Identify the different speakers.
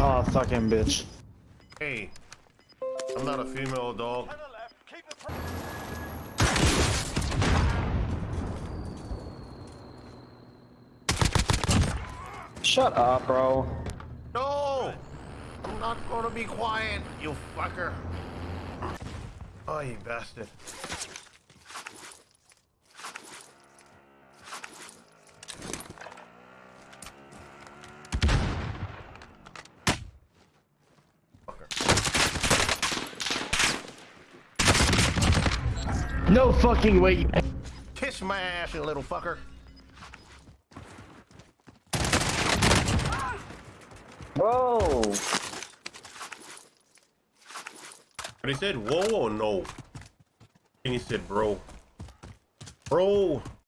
Speaker 1: Oh, fucking bitch.
Speaker 2: Hey, I'm not a female dog.
Speaker 1: Shut up, bro.
Speaker 2: No! I'm not gonna be quiet, you fucker. Oh, you bastard.
Speaker 1: No fucking way.
Speaker 2: Kiss my ass, you little fucker.
Speaker 1: Bro.
Speaker 2: But he said whoa or no? And he said bro. Bro.